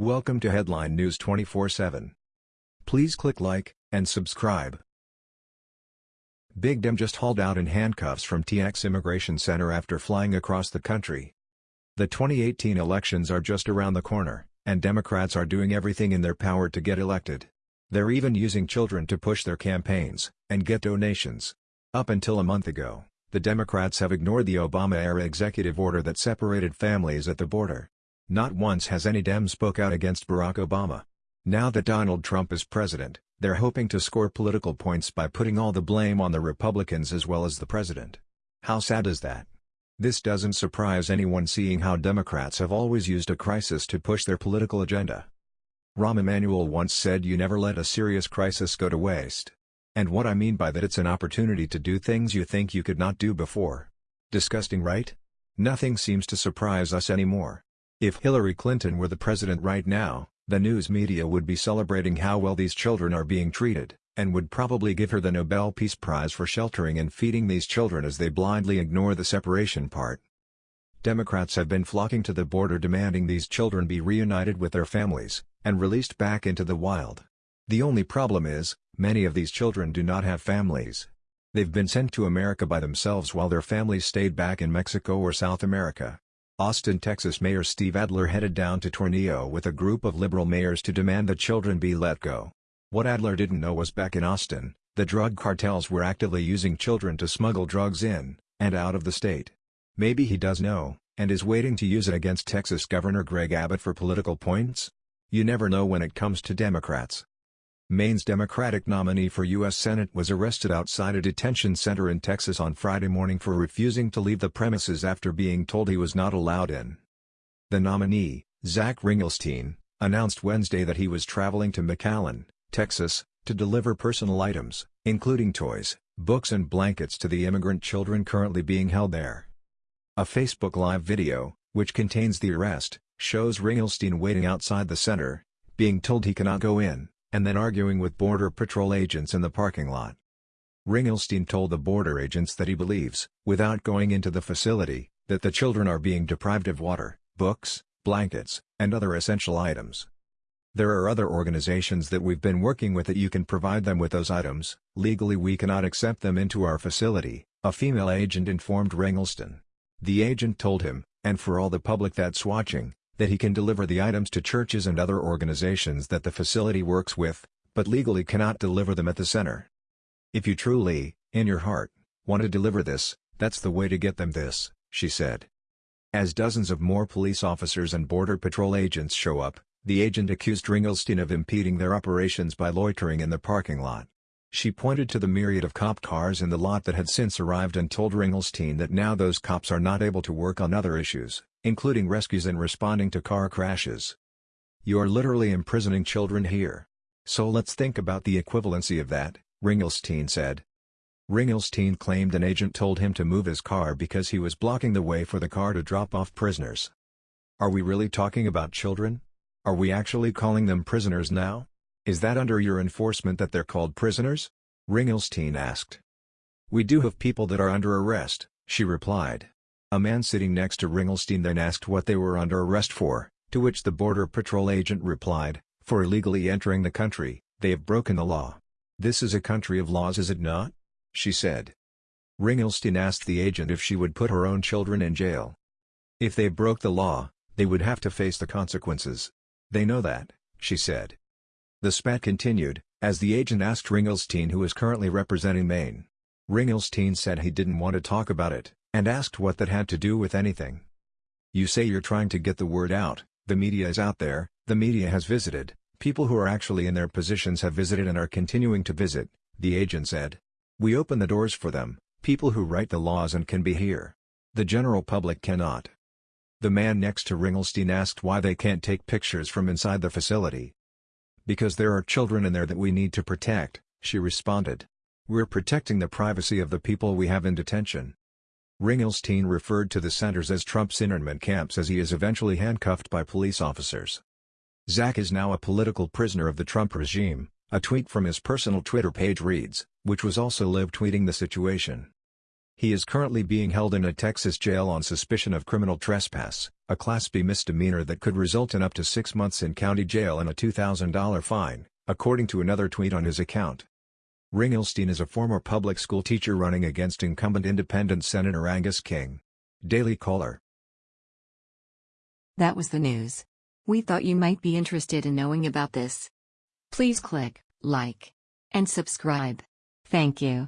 Welcome to Headline News 24/7. Please click like and subscribe. Big Dem just hauled out in handcuffs from TX Immigration Center after flying across the country. The 2018 elections are just around the corner, and Democrats are doing everything in their power to get elected. They're even using children to push their campaigns and get donations. Up until a month ago, the Democrats have ignored the Obama-era executive order that separated families at the border. Not once has any Dem spoke out against Barack Obama. Now that Donald Trump is president, they're hoping to score political points by putting all the blame on the Republicans as well as the president. How sad is that? This doesn't surprise anyone seeing how Democrats have always used a crisis to push their political agenda. Rahm Emanuel once said you never let a serious crisis go to waste. And what I mean by that it's an opportunity to do things you think you could not do before. Disgusting right? Nothing seems to surprise us anymore. If Hillary Clinton were the president right now, the news media would be celebrating how well these children are being treated, and would probably give her the Nobel Peace Prize for sheltering and feeding these children as they blindly ignore the separation part. Democrats have been flocking to the border demanding these children be reunited with their families, and released back into the wild. The only problem is, many of these children do not have families. They've been sent to America by themselves while their families stayed back in Mexico or South America. Austin, Texas Mayor Steve Adler headed down to Tornillo with a group of liberal mayors to demand the children be let go. What Adler didn't know was back in Austin, the drug cartels were actively using children to smuggle drugs in, and out of the state. Maybe he does know, and is waiting to use it against Texas Governor Greg Abbott for political points? You never know when it comes to Democrats. Maine's Democratic nominee for U.S. Senate was arrested outside a detention center in Texas on Friday morning for refusing to leave the premises after being told he was not allowed in. The nominee, Zach Ringelstein, announced Wednesday that he was traveling to McAllen, Texas, to deliver personal items, including toys, books and blankets to the immigrant children currently being held there. A Facebook Live video, which contains the arrest, shows Ringelstein waiting outside the center, being told he cannot go in and then arguing with Border Patrol agents in the parking lot. Ringelstein told the border agents that he believes, without going into the facility, that the children are being deprived of water, books, blankets, and other essential items. There are other organizations that we've been working with that you can provide them with those items, legally we cannot accept them into our facility, a female agent informed Ringelstein. The agent told him, and for all the public that's watching, that he can deliver the items to churches and other organizations that the facility works with, but legally cannot deliver them at the center. If you truly, in your heart, want to deliver this, that's the way to get them this, she said. As dozens of more police officers and Border Patrol agents show up, the agent accused Ringelstein of impeding their operations by loitering in the parking lot. She pointed to the myriad of cop cars in the lot that had since arrived and told Ringelstein that now those cops are not able to work on other issues, including rescues and responding to car crashes. You're literally imprisoning children here. So let's think about the equivalency of that, Ringelstein said. Ringelstein claimed an agent told him to move his car because he was blocking the way for the car to drop off prisoners. Are we really talking about children? Are we actually calling them prisoners now? Is that under your enforcement that they're called prisoners? Ringelstein asked. We do have people that are under arrest, she replied. A man sitting next to Ringelstein then asked what they were under arrest for, to which the Border Patrol agent replied, for illegally entering the country, they have broken the law. This is a country of laws is it not? She said. Ringelstein asked the agent if she would put her own children in jail. If they broke the law, they would have to face the consequences. They know that, she said. The spat continued, as the agent asked Ringelstein who is currently representing Maine. Ringelstein said he didn't want to talk about it, and asked what that had to do with anything. You say you're trying to get the word out, the media is out there, the media has visited, people who are actually in their positions have visited and are continuing to visit, the agent said. We open the doors for them, people who write the laws and can be here. The general public cannot. The man next to Ringelstein asked why they can't take pictures from inside the facility, because there are children in there that we need to protect, she responded. We're protecting the privacy of the people we have in detention. Ringelstein referred to the centers as Trump's internment camps as he is eventually handcuffed by police officers. Zach is now a political prisoner of the Trump regime, a tweet from his personal Twitter page reads, which was also live tweeting the situation. He is currently being held in a Texas jail on suspicion of criminal trespass, a Class B misdemeanor that could result in up to six months in county jail and a $2,000 fine, according to another tweet on his account. Ringelstein is a former public school teacher running against incumbent independent Senator Angus King. Daily Caller. That was the news. We thought you might be interested in knowing about this. Please click like and subscribe. Thank you.